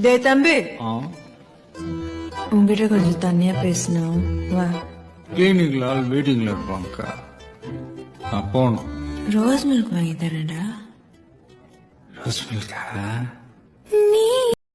டே தம்பி. உங்ககிட்ட கொஞ்சம் தனியா பேசணும். வா. கிளினிக்ல ஆள் வெயிட்டிங்ல இருப்பாங்கக்கா. நான் போகணும். ரோஸ் மில்க் வாங்கி தரேன்டா. ரோஸ் மில்கா